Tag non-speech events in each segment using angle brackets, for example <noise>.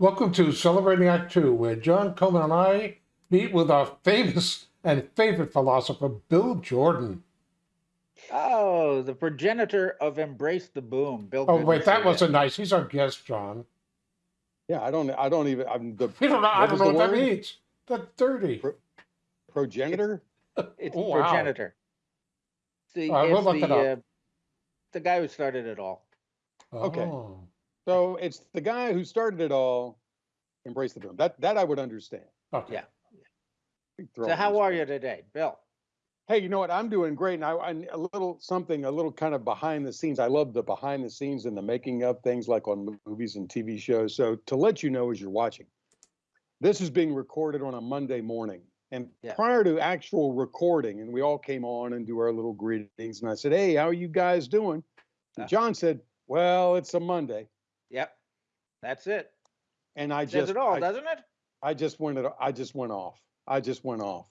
Welcome to Celebrating Act Two, where John Coleman and I meet with our famous and favorite philosopher, Bill Jordan. Oh, the progenitor of Embrace the Boom, Bill. Oh, Goodman wait, that wasn't nice. He's our guest, John. Yeah, I don't. I don't even. I'm the. We don't know, I what don't know the what that means. That's dirty. Pro- Progenitor. It's Oh, wow. progenitor. The, All right, we'll look the, it up. uh, the guy who started it all. Okay. So it's the guy who started it all. Embrace the boom. That that I would understand. Okay. Yeah. So how are you today, Bill? Hey, you know what? I'm doing great. And I, I a little something, a little kind of behind the scenes. I love the behind the scenes and the making of things like on movies and TV shows. So to let you know as you're watching, this is being recorded on a Monday morning. And Yeah. prior to actual recording, and we all came on and do our little greetings. And I said, Hey, how are you guys doing? And Uh. John said, Well, it's a Monday. Yep, that's it. And I Says just it all, I, doesn't it? I just went it I just went off. I just went off.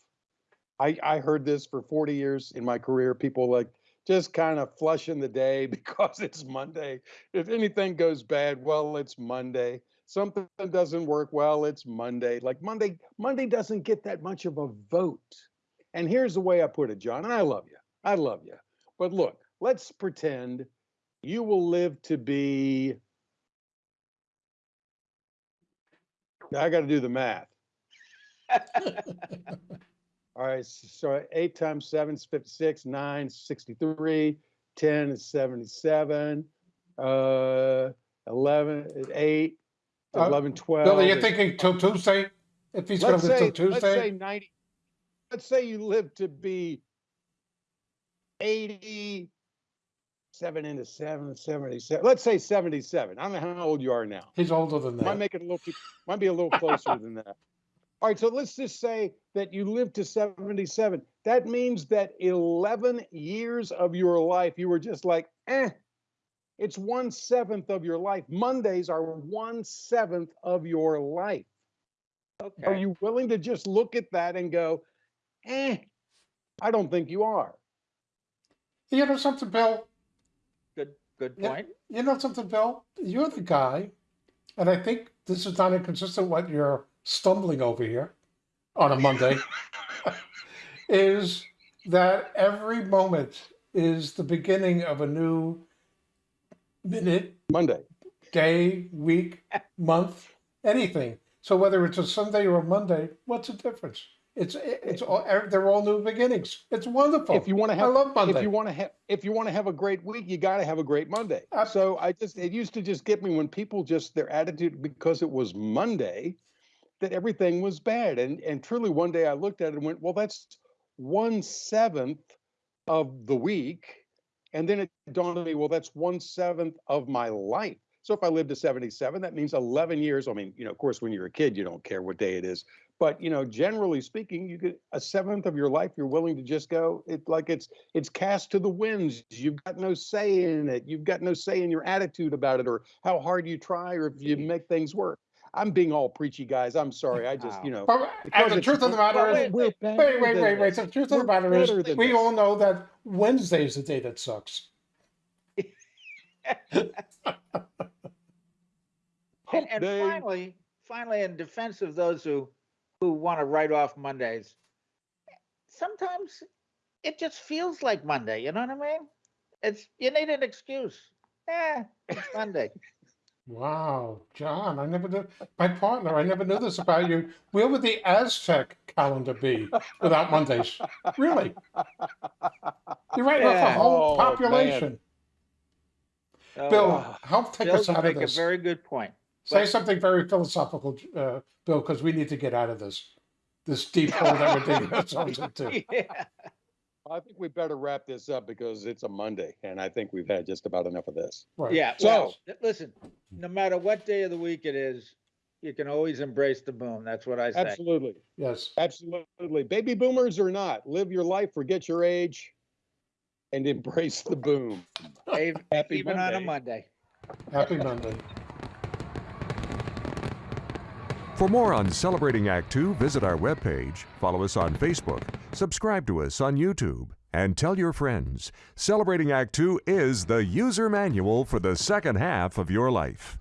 I I heard this for 40 years in my career. People like just kind of flushing the day <laughs> because it's Monday. If anything goes bad, well, it's Monday. Something doesn't work well, it's Monday. Like Monday, Monday doesn't get that much of a vote. And here's the way I put it, John, and I love you. I love you. But look, let's pretend you will live to be I got to do the math. <laughs> All right, so eight times seven is 56, nine is 63, 10 is 77, uh, 11, is eight, Uh, 11, 12. Bill, are you is- thinking till Tuesday? If he's going let's to live say, till let's say Tuesday? 90, let's say you live to be 87 into 7, 77. Let's say 77. I don't know how old you are now. He's older than Might that. make it a little might be a little closer than that. All right, so let's just say that you lived to 77. That means that 11 years of your life, you were just like, eh, it's one seventh of your life. Mondays are one seventh of your life. Are you willing to just look at that and go, eh? I don't think you are. You know something, Bill? Good, good Yeah. point. You know something, Bill? You're the guy, and I think this is not inconsistent what you're stumbling over here on a Monday, <laughs> is that every moment is the beginning of a new minute, Monday. day, week, month, anything. So whether it's a Sunday or a Monday, what's the difference? It's it's all er, they're all new beginnings. It's wonderful. If you want to I have love Monday. if you want to have if you want to have a great week, you got to have a great Monday. So I just it used to just get me when people just their attitude because it was Monday that everything was bad. And and truly one day I looked at it and went, well, that's one seventh of the week. And then it dawned on me, well, that's one seventh of my life. So if I live to 77, that means 11 years. I mean, you know, of course, when you're a kid, you don't care what day it is. But you know, generally speaking, you get a seventh of your life, you're willing to just go. It like it's it's cast to the winds. You've got no say in it. You've got no say in your attitude about it, or how hard you try, or if you make things work. I'm being all preachy, guys. I'm sorry. I just, you know, But uh, and the truth of the matter is, wait, wait, wait, wait. this. The truth of the matter is, we all know that Wednesday is the day that sucks. <laughs> And, and Day. finally, finally, in defense of those who who want to write off Mondays, sometimes it just feels like Monday. You know what I mean? It's you need an excuse. Yeah, it's Monday. <laughs> Wow, John, I never knew. My partner, I never knew this about you. Where would the Aztec calendar be without Mondays? Really? You're right off the Yeah. whole Oh, population. So, Bill, uh, help take Bill, us out of make a very good point. Say but- something very philosophical, uh, Bill, because we need to get out of this this deep hole that we're digging ourselves <laughs> into. yeah. I think we better wrap this up because it's a Monday, and I think we've had just about enough of this. Right. Yeah. So- well, listen, no matter what day of the week it is, you can always embrace the boom. That's what I say. Absolutely. Yes. Absolutely. Baby boomers or not, live your life, forget your age, and <laughs> embrace the boom. Ev- Happy Even on a Monday. Monday. Happy Monday. For more on Celebrating Act Two, visit our webpage, follow us on Facebook, subscribe to us on YouTube, and tell your friends. Celebrating Act Two is the user manual for the second half of your life.